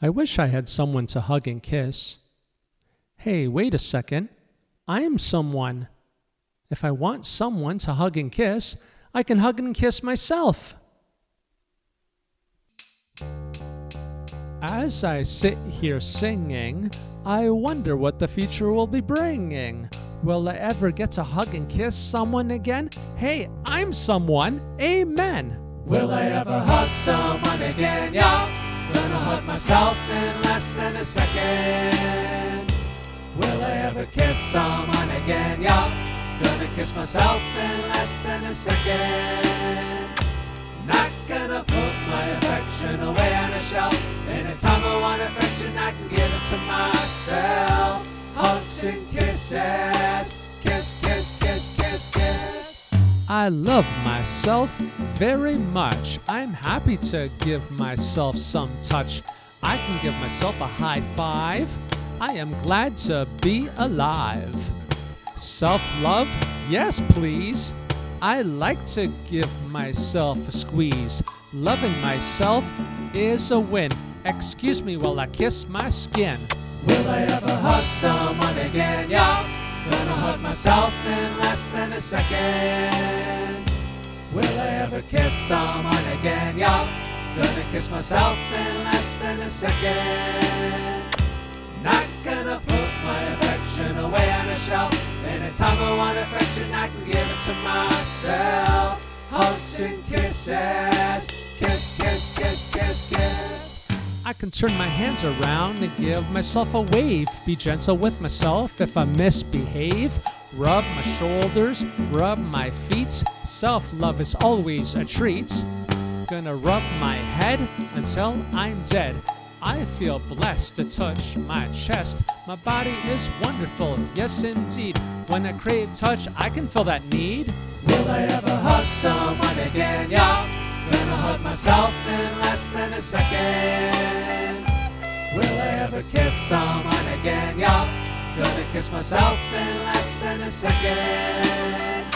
I wish I had someone to hug and kiss. Hey, wait a second. I am someone. If I want someone to hug and kiss, I can hug and kiss myself. As I sit here singing, I wonder what the future will be bringing. Will I ever get to hug and kiss someone again? Hey, I'm someone. Amen. Will I ever hug someone again? Yeah, gonna hug myself in less than a second. Will I ever kiss someone again? Yeah, gonna kiss myself in less than a second. Not gonna put my affection away on a shelf. Anytime I want affection, I can give it to myself. Hugs and kisses, I love myself very much. I'm happy to give myself some touch. I can give myself a high five. I am glad to be alive. Self love? Yes, please. I like to give myself a squeeze. Loving myself is a win. Excuse me while I kiss my skin. Will I ever hug someone again? Yeah, gonna hug myself in less than a second. Will I ever kiss someone again? Yeah, gonna kiss myself in less than a second. Not gonna put my affection away on a shelf. Anytime I want affection, I can give it to myself. Hugs and kisses, I can turn my hands around and give myself a wave. Be gentle with myself if I misbehave. Rub my shoulders, rub my feet. Self love is always a treat. Gonna rub my head until I'm dead. I feel blessed to touch my chest. My body is wonderful, yes indeed. When I crave touch, I can feel that need. Will I ever hug someone again? Yeah, gonna hug myself in Ever kiss someone again? Yeah, gonna kiss myself in less than a second.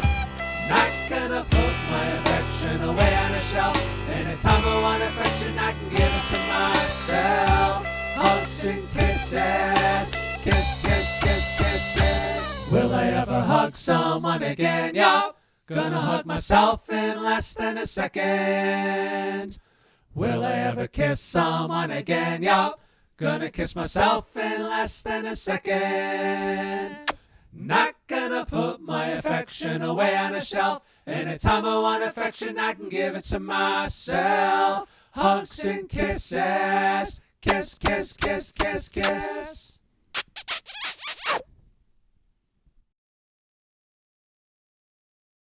Not gonna put my affection away on a shelf. Anytime I want affection, I can give it to myself. Hugs and kisses, kiss, kiss, kiss, kiss, kiss. Will I ever hug someone again? Yup. Gonna hug myself in less than a second. Will I ever kiss someone again? Yup. Gonna kiss myself in less than a second. Not gonna put my affection away on a shelf. Anytime I want affection, I can give it to myself. Hugs and kisses. Kiss, kiss, kiss, kiss, kiss.